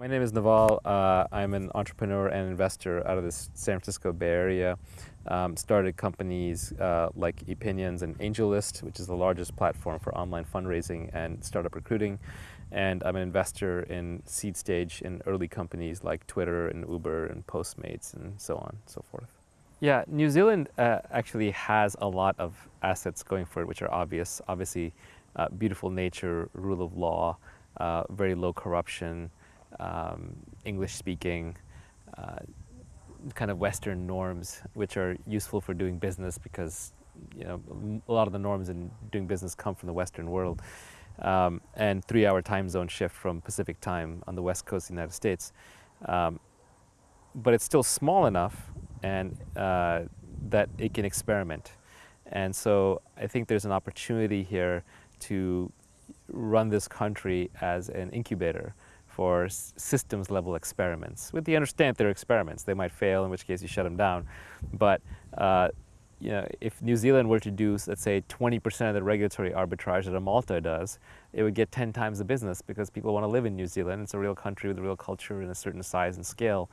My name is Naval. Uh, I'm an entrepreneur and investor out of the San Francisco Bay Area. Um, started companies uh, like Epinions and AngelList, which is the largest platform for online fundraising and startup recruiting. And I'm an investor in seed stage in early companies like Twitter and Uber and Postmates and so on and so forth. Yeah, New Zealand uh, actually has a lot of assets going for it, which are obvious. Obviously, uh, beautiful nature, rule of law, uh, very low corruption, um, English speaking, uh, kind of Western norms, which are useful for doing business because you know a lot of the norms in doing business come from the Western world. Um, and three-hour time zone shift from Pacific time on the west coast of the United States. Um, but it's still small enough and uh, that it can experiment. And so I think there's an opportunity here to run this country as an incubator for systems level experiments. With the understand they're experiments, they might fail, in which case you shut them down. But uh, you know, if New Zealand were to do, let's say, 20% of the regulatory arbitrage that a Malta does, it would get 10 times the business because people want to live in New Zealand. It's a real country with a real culture and a certain size and scale.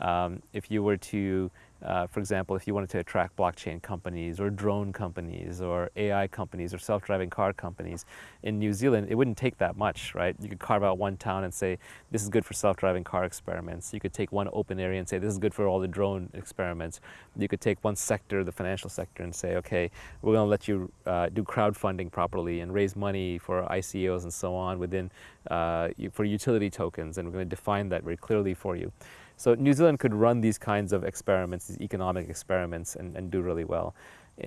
Um, if you were to uh, for example, if you wanted to attract blockchain companies or drone companies or AI companies or self-driving car companies in New Zealand, it wouldn't take that much, right? You could carve out one town and say, this is good for self-driving car experiments. You could take one open area and say, this is good for all the drone experiments. You could take one sector, the financial sector, and say, okay, we're going to let you uh, do crowdfunding properly and raise money for ICOs and so on within, uh, for utility tokens, and we're going to define that very clearly for you. So New Zealand could run these kinds of experiments, these economic experiments, and, and do really well.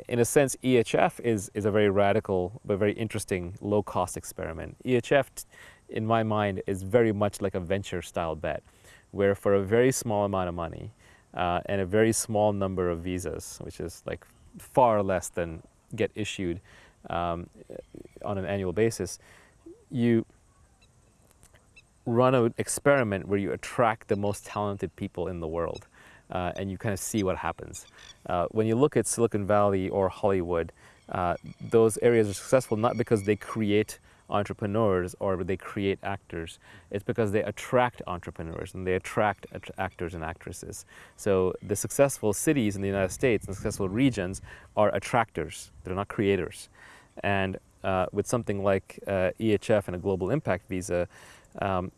In a sense, EHF is, is a very radical but very interesting low-cost experiment. EHF, in my mind, is very much like a venture-style bet, where for a very small amount of money uh, and a very small number of visas, which is like far less than get issued um, on an annual basis, you run an experiment where you attract the most talented people in the world uh, and you kind of see what happens. Uh, when you look at Silicon Valley or Hollywood, uh, those areas are successful not because they create entrepreneurs or they create actors. It's because they attract entrepreneurs and they attract actors and actresses. So the successful cities in the United States and successful regions are attractors. They're not creators. And uh, with something like uh, EHF and a global impact visa, um,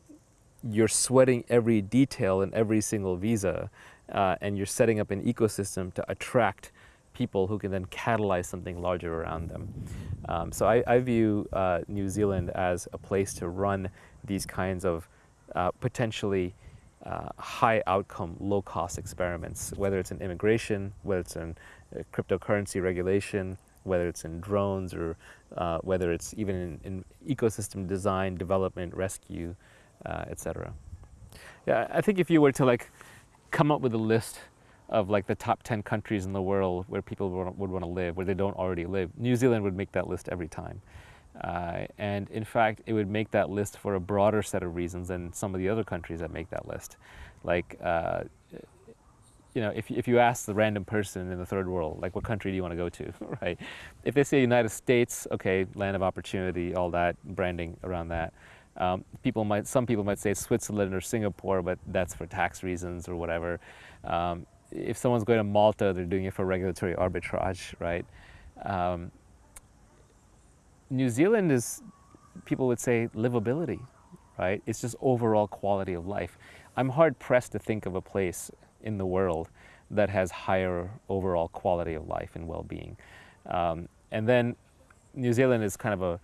you're sweating every detail in every single visa uh, and you're setting up an ecosystem to attract people who can then catalyze something larger around them. Um, so I, I view uh, New Zealand as a place to run these kinds of uh, potentially uh, high outcome, low cost experiments, whether it's in immigration, whether it's in uh, cryptocurrency regulation, whether it's in drones or uh, whether it's even in, in, ecosystem design, development, rescue, uh, etc. Yeah, I think if you were to like come up with a list of like the top 10 countries in the world where people would, want to live, where they don't already live, New Zealand would make that list every time. Uh, and in fact, it would make that list for a broader set of reasons than some of the other countries that make that list. Like, uh, you know, if, if you ask the random person in the third world, like what country do you want to go to, right? If they say United States, okay, land of opportunity, all that, branding around that. Um, people might, some people might say Switzerland or Singapore, but that's for tax reasons or whatever. Um, if someone's going to Malta, they're doing it for regulatory arbitrage, right? Um, New Zealand is, people would say, livability, right? It's just overall quality of life. I'm hard pressed to think of a place in the world that has higher overall quality of life and well-being. Um, and then New Zealand is kind of a,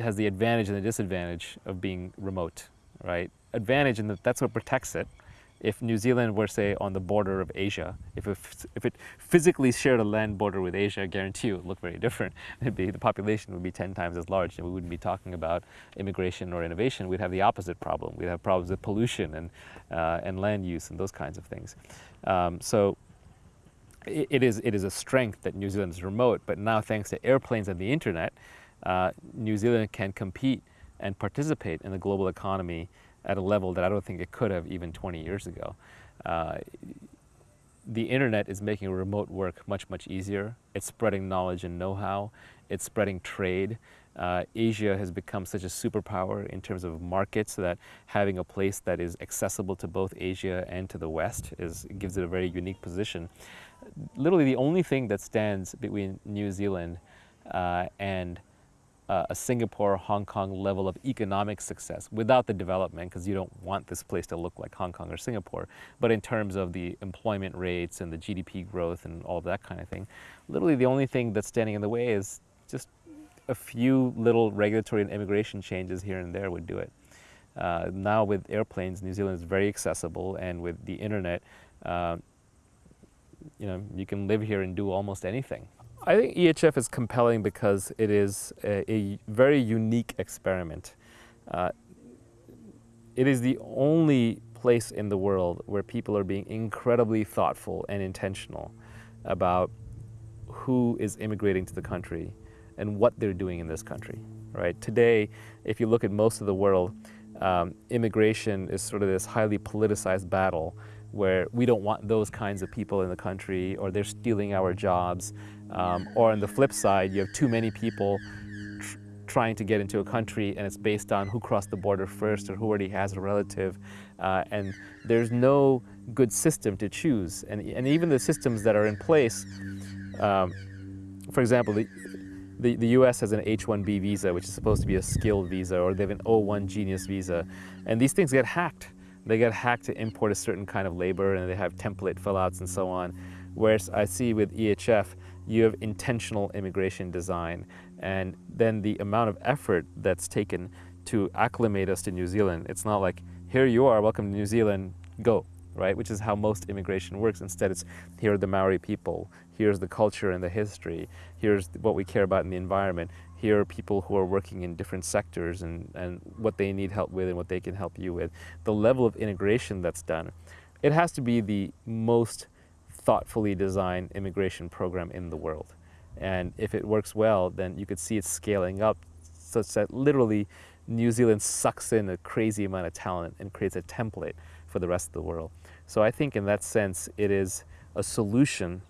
has the advantage and the disadvantage of being remote, right? Advantage in that that's what protects it, if New Zealand were, say, on the border of Asia, if it, if it physically shared a land border with Asia, I guarantee you it would look very different. It'd be, the population would be 10 times as large, and we wouldn't be talking about immigration or innovation. We'd have the opposite problem. We'd have problems with pollution and, uh, and land use and those kinds of things. Um, so it, it, is, it is a strength that New Zealand is remote, but now thanks to airplanes and the internet, uh, New Zealand can compete and participate in the global economy at a level that I don't think it could have even 20 years ago. Uh, the internet is making remote work much, much easier. It's spreading knowledge and know-how. It's spreading trade. Uh, Asia has become such a superpower in terms of markets that having a place that is accessible to both Asia and to the West is, gives it a very unique position. Literally the only thing that stands between New Zealand uh, and uh, a Singapore, Hong Kong level of economic success without the development, because you don't want this place to look like Hong Kong or Singapore, but in terms of the employment rates and the GDP growth and all of that kind of thing, literally the only thing that's standing in the way is just a few little regulatory and immigration changes here and there would do it. Uh, now with airplanes, New Zealand is very accessible, and with the internet, uh, you know, you can live here and do almost anything. I think EHF is compelling because it is a, a very unique experiment. Uh, it is the only place in the world where people are being incredibly thoughtful and intentional about who is immigrating to the country and what they're doing in this country, right? Today, if you look at most of the world, um, immigration is sort of this highly politicized battle where we don't want those kinds of people in the country or they're stealing our jobs. Um, or on the flip side, you have too many people tr trying to get into a country and it's based on who crossed the border first or who already has a relative. Uh, and there's no good system to choose. And, and even the systems that are in place, um, for example, the, the, the US has an H-1B visa, which is supposed to be a skilled visa, or they have an O-1 Genius visa. And these things get hacked. They get hacked to import a certain kind of labor and they have template fill-outs and so on. Whereas I see with EHF, you have intentional immigration design and then the amount of effort that's taken to acclimate us to New Zealand. It's not like, here you are, welcome to New Zealand, go, right? Which is how most immigration works. Instead, it's here are the Maori people, here's the culture and the history, here's what we care about in the environment, here are people who are working in different sectors and, and what they need help with and what they can help you with. The level of integration that's done, it has to be the most thoughtfully designed immigration program in the world. And if it works well, then you could see it scaling up such that literally New Zealand sucks in a crazy amount of talent and creates a template for the rest of the world. So I think in that sense, it is a solution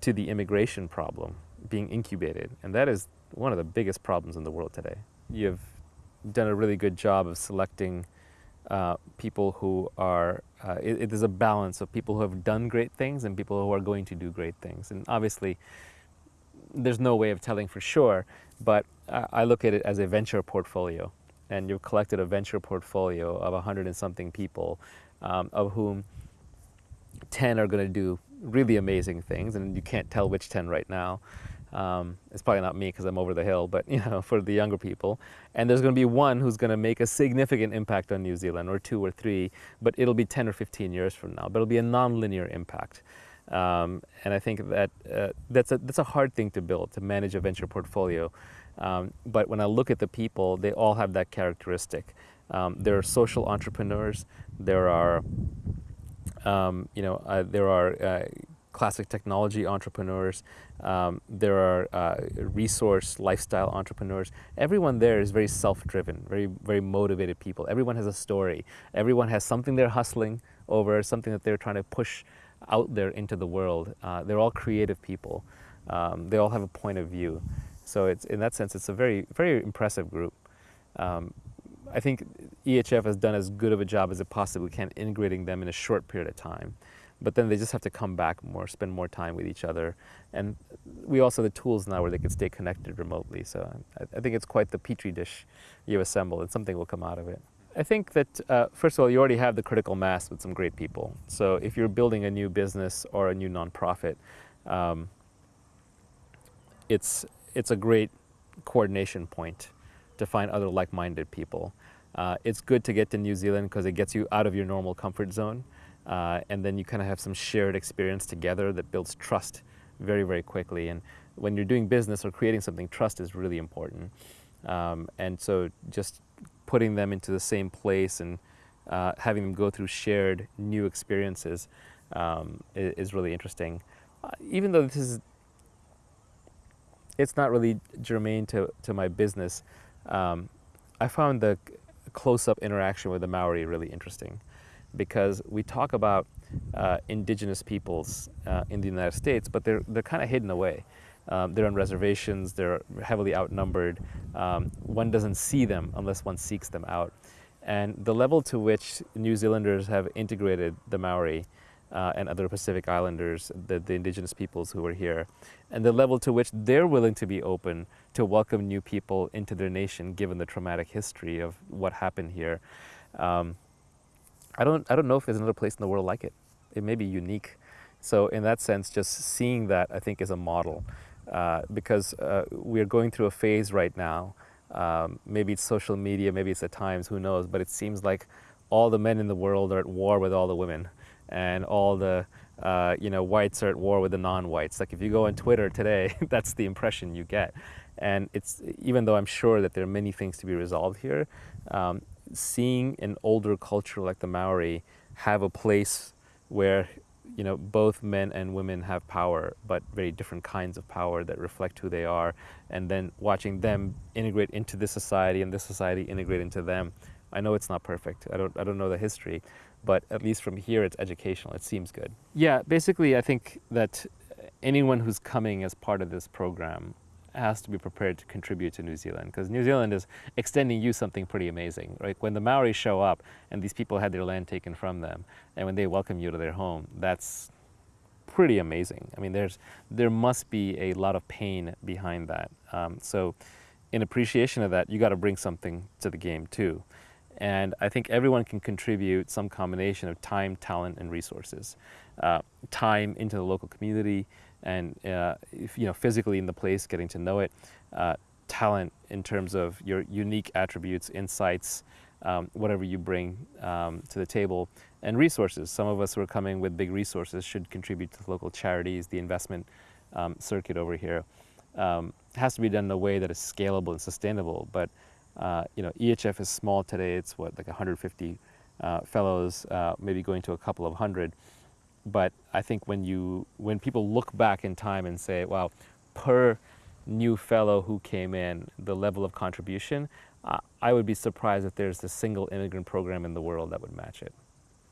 to the immigration problem being incubated. And that is one of the biggest problems in the world today. You've done a really good job of selecting uh, people who are, uh, it, it is a balance of people who have done great things and people who are going to do great things. And obviously, there's no way of telling for sure, but I look at it as a venture portfolio. And you've collected a venture portfolio of a 100 and something people, um, of whom 10 are going to do really amazing things, and you can't tell which 10 right now. Um, it's probably not me because I'm over the hill, but you know, for the younger people. And there's going to be one who's going to make a significant impact on New Zealand, or two or three, but it'll be 10 or 15 years from now. But it'll be a non-linear impact. Um, and I think that uh, that's, a, that's a hard thing to build, to manage a venture portfolio. Um, but when I look at the people, they all have that characteristic. Um, there are social entrepreneurs. There are, um, you know, uh, there are uh, classic technology entrepreneurs, um, there are uh, resource lifestyle entrepreneurs. Everyone there is very self-driven, very, very motivated people. Everyone has a story. Everyone has something they're hustling over, something that they're trying to push out there into the world. Uh, they're all creative people. Um, they all have a point of view. So it's, in that sense, it's a very, very impressive group. Um, I think EHF has done as good of a job as it possibly can integrating them in a short period of time but then they just have to come back more, spend more time with each other. And we also have the tools now where they can stay connected remotely. So I, I think it's quite the petri dish you assemble and something will come out of it. I think that, uh, first of all, you already have the critical mass with some great people. So if you're building a new business or a new nonprofit, um, it's, it's a great coordination point to find other like-minded people. Uh, it's good to get to New Zealand because it gets you out of your normal comfort zone. Uh, and then you kind of have some shared experience together that builds trust very, very quickly. And when you're doing business or creating something, trust is really important. Um, and so just putting them into the same place and uh, having them go through shared new experiences um, is, is, really interesting. Uh, even though this is, it's not really germane to, to my business, um, I found the close-up interaction with the Maori really interesting because we talk about uh, indigenous peoples uh, in the United States, but they're, they're kind of hidden away. Um, they're on reservations, they're heavily outnumbered. Um, one doesn't see them unless one seeks them out. And the level to which New Zealanders have integrated the Maori uh, and other Pacific Islanders, the, the indigenous peoples who are here, and the level to which they're willing to be open to welcome new people into their nation, given the traumatic history of what happened here. Um, I don't, I don't know if there's another place in the world like it. It may be unique. So in that sense, just seeing that, I think, is a model. Uh, because uh, we're going through a phase right now. Um, maybe it's social media, maybe it's the times, who knows, but it seems like all the men in the world are at war with all the women and all the uh, you know, whites are at war with the non-whites. Like if you go on Twitter today, that's the impression you get. And it's, even though I'm sure that there are many things to be resolved here, um, seeing an older culture like the Maori have a place where you know, both men and women have power, but very different kinds of power that reflect who they are. And then watching them integrate into this society and this society integrate into them. I know it's not perfect. I don't, I don't know the history, but at least from here, it's educational. It seems good. Yeah, basically, I think that anyone who's coming as part of this program has to be prepared to contribute to New Zealand because New Zealand is extending you something pretty amazing, right? When the Maori show up and these people had their land taken from them and when they welcome you to their home, that's pretty amazing. I mean, there's, there must be a lot of pain behind that. Um, so in appreciation of that, you got to bring something to the game too. And I think everyone can contribute some combination of time, talent, and resources. Uh, time into the local community, and uh, you know physically in the place, getting to know it. Uh, talent in terms of your unique attributes, insights, um, whatever you bring um, to the table, and resources. Some of us who are coming with big resources should contribute to local charities, the investment um, circuit over here. Um, has to be done in a way that is scalable and sustainable. But uh, you know, EHF is small today. It's what like 150 uh, fellows, uh, maybe going to a couple of hundred but I think when you when people look back in time and say, "Wow, per new fellow who came in, the level of contribution," uh, I would be surprised if there's a single immigrant program in the world that would match it.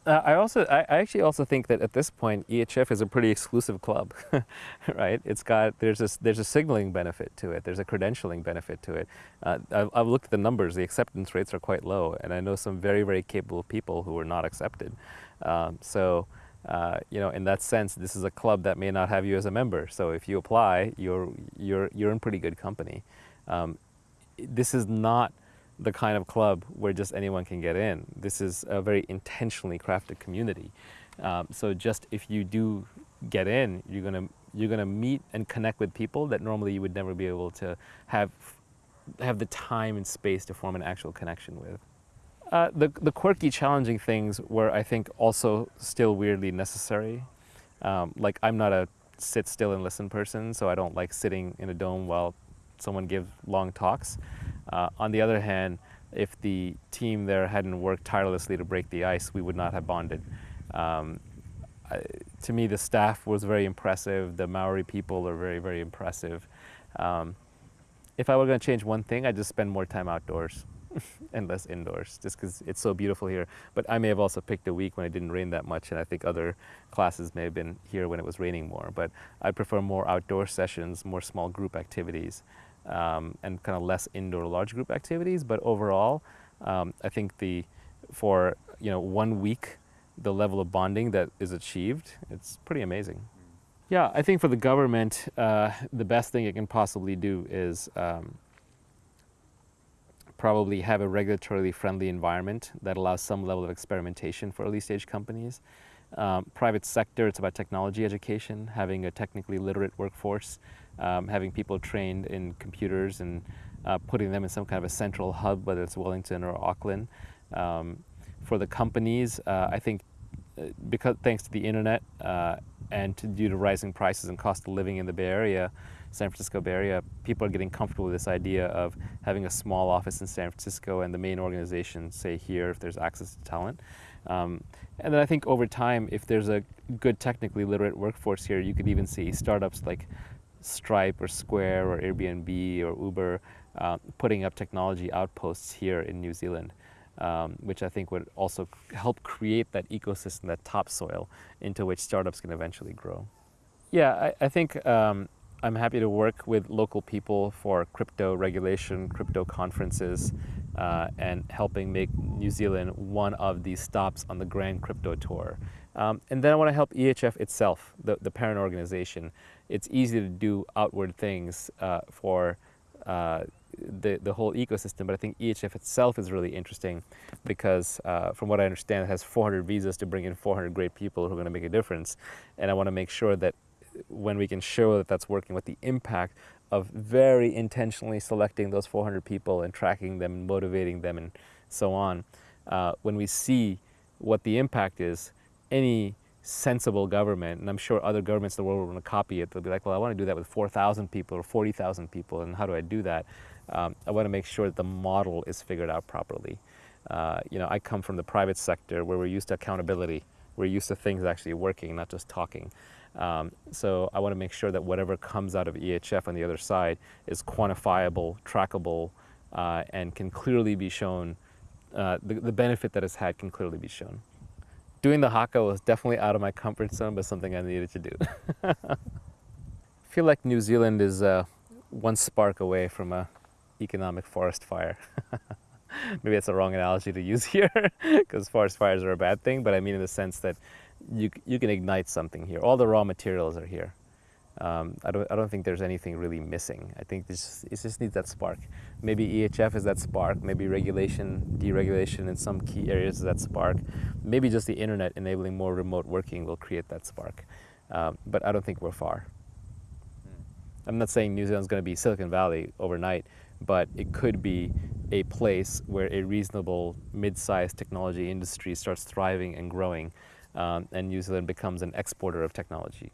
Uh, I also, I, I, actually also think that at this point, EHF is a pretty exclusive club, right? It's got, there's a, there's a signaling benefit to it. There's a credentialing benefit to it. Uh, I've, I've, looked at the numbers. The acceptance rates are quite low, and I know some very, very capable people who are not accepted. Um, so uh, you know, in that sense, this is a club that may not have you as a member. So if you apply, you're, you're, you're in pretty good company. Um, this is not the kind of club where just anyone can get in. This is a very intentionally crafted community. Um, so just if you do get in, you're gonna you're gonna meet and connect with people that normally you would never be able to have have the time and space to form an actual connection with. Uh, the, the quirky, challenging things were, I think, also still weirdly necessary. Um, like, I'm not a sit still and listen person, so I don't like sitting in a dome while someone gives long talks. Uh, on the other hand, if the team there hadn't worked tirelessly to break the ice, we would not have bonded. Um, I, to me, the staff was very impressive. The Maori people are very, very impressive. Um, if I were going to change one thing, I'd just spend more time outdoors. and less indoors just because it's so beautiful here. But I may have also picked a week when it didn't rain that much and I think other classes may have been here when it was raining more. But I prefer more outdoor sessions, more small group activities um, and kind of less indoor large group activities. But overall, um, I think the, for you know, one week, the level of bonding that is achieved, it's pretty amazing. Yeah, I think for the government, uh, the best thing it can possibly do is um, probably have a regulatorily friendly environment that allows some level of experimentation for early stage companies. Um, private sector, it's about technology education, having a technically literate workforce, um, having people trained in computers and uh, putting them in some kind of a central hub, whether it's Wellington or Auckland. Um, for the companies, uh, I think uh, because thanks to the internet uh, and to, due to rising prices and cost of living in the Bay Area, San Francisco Bay Area, people are getting comfortable with this idea of having a small office in San Francisco and the main organization, say here, if there's access to talent. Um, and then I think over time, if there's a good technically literate workforce here, you could even see startups like Stripe or Square or Airbnb or Uber uh, putting up technology outposts here in New Zealand. Um, which I think would also help create that ecosystem, that topsoil into which startups can eventually grow. Yeah, I, I think um, I'm happy to work with local people for crypto regulation, crypto conferences, uh, and helping make New Zealand one of the stops on the Grand Crypto Tour. Um, and then I want to help EHF itself, the, the parent organization. It's easy to do outward things uh, for uh, the, the whole ecosystem, but I think EHF itself is really interesting because uh, from what I understand, it has 400 visas to bring in 400 great people who are going to make a difference. And I want to make sure that when we can show that that's working, what the impact of very intentionally selecting those 400 people and tracking them and motivating them and so on, uh, when we see what the impact is, any sensible government, and I'm sure other governments in the world will want to copy it, they'll be like, well, I want to do that with 4,000 people or 40,000 people, and how do I do that? Um, I want to make sure that the model is figured out properly. Uh, you know, I come from the private sector where we're used to accountability. We're used to things actually working, not just talking. Um, so I want to make sure that whatever comes out of EHF on the other side is quantifiable, trackable, uh, and can clearly be shown, uh, the, the benefit that it's had can clearly be shown. Doing the haka was definitely out of my comfort zone, but something I needed to do. I feel like New Zealand is uh, one spark away from a economic forest fire. Maybe that's a wrong analogy to use here, because forest fires are a bad thing, but I mean in the sense that you, you can ignite something here. All the raw materials are here. Um, I, don't, I don't think there's anything really missing. I think this, it just needs that spark. Maybe EHF is that spark, maybe regulation, deregulation in some key areas is that spark. Maybe just the internet enabling more remote working will create that spark. Um, but I don't think we're far. I'm not saying New Zealand's going to be Silicon Valley overnight, but it could be a place where a reasonable mid-sized technology industry starts thriving and growing um, and New Zealand becomes an exporter of technology.